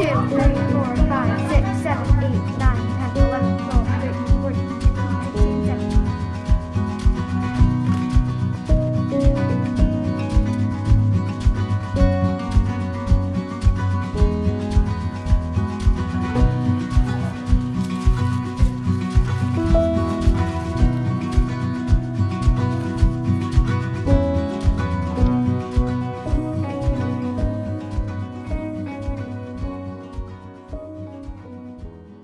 two, three, four, five, six, seven.